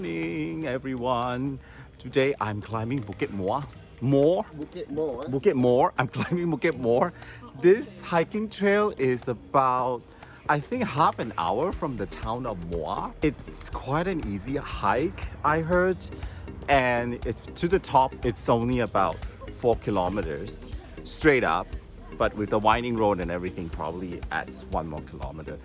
morning, everyone. Today I'm climbing Bukit Moa. More? Bukit Mo. Eh? Bukit More. I'm climbing Bukit More. This hiking trail is about, I think, half an hour from the town of Muar. It's quite an easy hike, I heard. And it's to the top, it's only about four kilometers straight up. But with the winding road and everything, probably adds one more kilometer.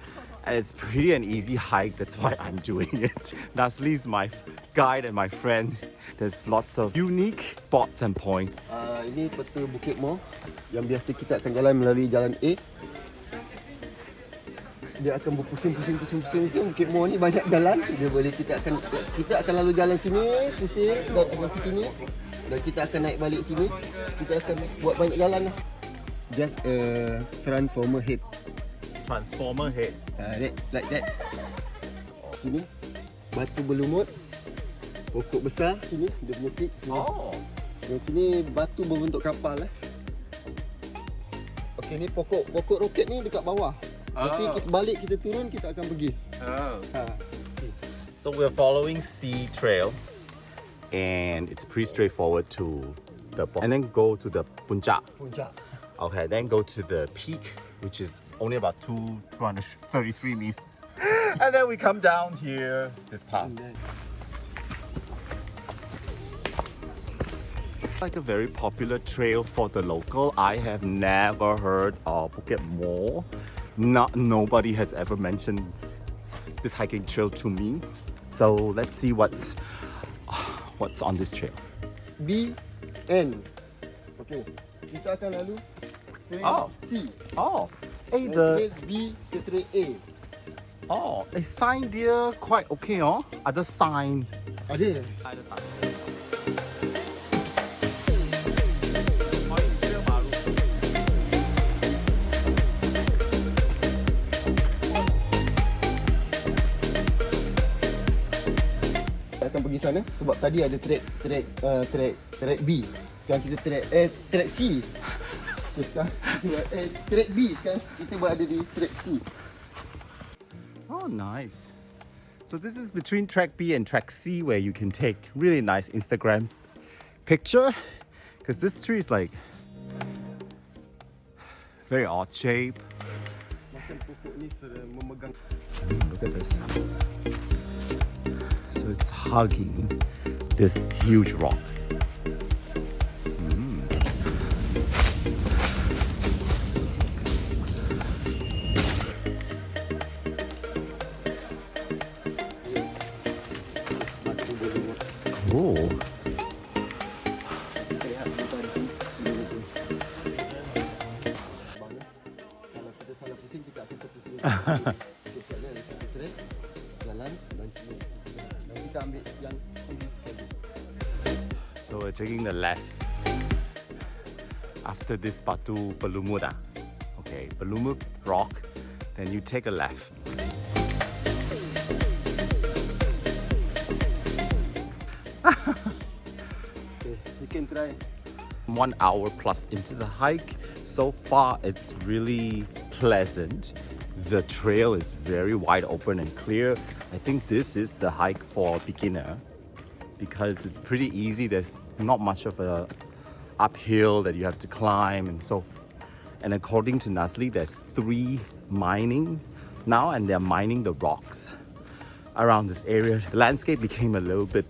And it's pretty an easy hike, that's why I'm doing it. Nasli's my guide and my friend. There's lots of unique spots and points. Uh, ini peta Bukit Mo yang biasa kita jalan melalui jalan A. Dia akan berpusing-pusing-pusing-pusing tu. Bukit Mo ni banyak jalan. Dia boleh kita akan kita akan lalu jalan sini, pusing dan akan ke sini. Dan kita akan naik balik sini. Kita akan buat banyak jalan lah. Just a transformer head. Transformer head. Uh, that, like that. Sini. Batu berlumut. Pokok besar sini. Dia punya tip sini. Oh. Yang sini batu berbentuk kapal eh. Okey ni pokok pokok roket ni dekat bawah. Nanti Oh. kita balik kita turun kita akan pergi. Oh. Ha. So we're following C Trail and it's pretty straightforward to the and then go to the puncak. Puncak. Okay, then go to the peak, which is only about two, 233 meters. And then we come down here, this path. And Like a very popular trail for the local. I have never heard of Bukit Mo. Not nobody has ever mentioned this hiking trail to me. So let's see what's what's on this trail. B N. Okey. Kita akan lalu Oh. C. Oh, hey Dan the B ke trail A. oh, a sign there quite okay, oh. Other sign. Ada. Kita akan pergi sana sebab tadi ada track track uh, track track B. Sekarang kita track eh track C. Sekarang eh track B sekarang kita berada di track C. Oh, nice. So this is between track B and track C where you can take really nice Instagram picture because this tree is like very odd shape. Macam pokok ni sedang memegang Look at this. So it's hugging this huge rock. So we're taking the left after this Batu Pelumut. ah. Okay, Pelumut rock. Then you take a left. Okay, you can try. One hour plus into the hike. So far, it's really pleasant. The trail is very wide open and clear. I think this is the hike for beginner because it's pretty easy. There's not much of a uphill that you have to climb and so forth. and according to Nasli there's three mining now and they're mining the rocks around this area the landscape became a little bit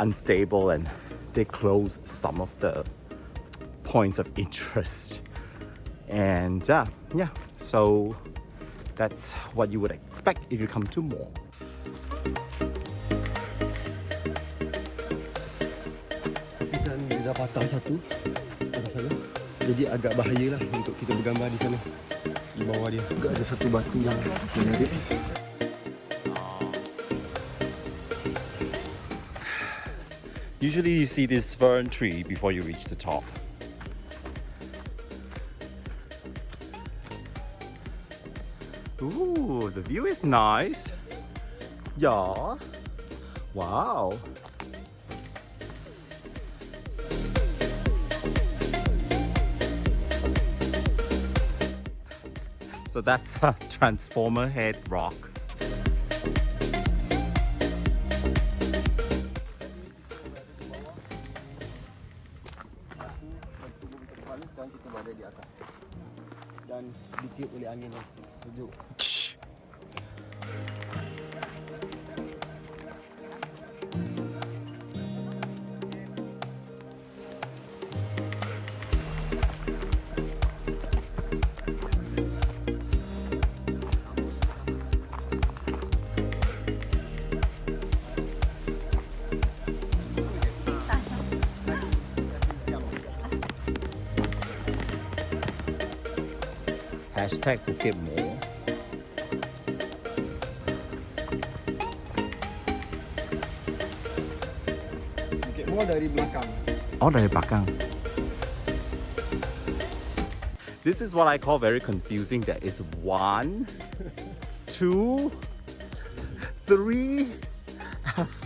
unstable and they close some of the points of interest and uh, yeah so that's what you would expect if you come to more Tapi kan dia dah patah satu. Patah sana. Jadi agak bahaya lah untuk kita bergambar di sana. Di bawah dia. Agak ada satu batu yang menarik. Usually you see this fern tree before you reach the top. Ooh, the view is nice. Yeah. Wow. So that's a transformer head rock. Berada di atas dan ditiup oleh angin yang sejuk. Hashtag Bukit Mo. Bukit Mo dari belakang. Oh, dari belakang. This is what I call very confusing. There is one, two, three,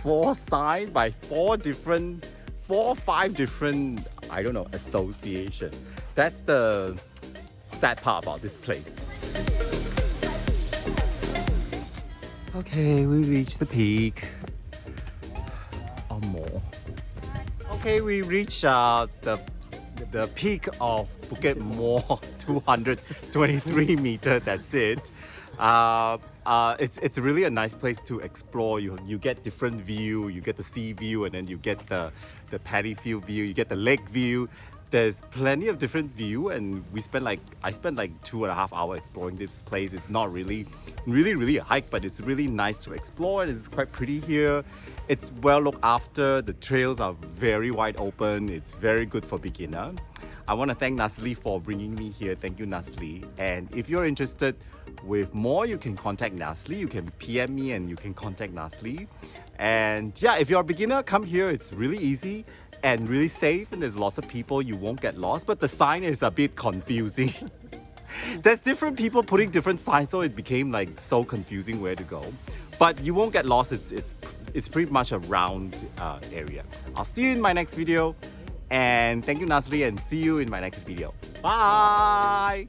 four signs by four different, four, five different, I don't know, association. That's the sad part about this place. Okay, we reached the peak. Or more. Okay, we reached uh, the the peak of Bukit Mo, 223 meter. That's it. Uh, uh, it's it's really a nice place to explore. You you get different view. You get the sea view, and then you get the the paddy field view. You get the lake view. There's plenty of different view, and we spent like I spent like two and a half hour exploring this place. It's not really, really, really a hike, but it's really nice to explore, and it's quite pretty here. It's well looked after. The trails are very wide open. It's very good for beginner. I want to thank Nasli for bringing me here. Thank you, Nasli. And if you're interested with more, you can contact Nasli. You can PM me and you can contact Nasli. And yeah, if you're a beginner, come here. It's really easy and really safe. And there's lots of people. You won't get lost. But the sign is a bit confusing. there's different people putting different signs, so it became like so confusing where to go. But you won't get lost. It's it's it's pretty much a round uh, area. I'll see you in my next video. And thank you, Nasli, and see you in my next video. Bye!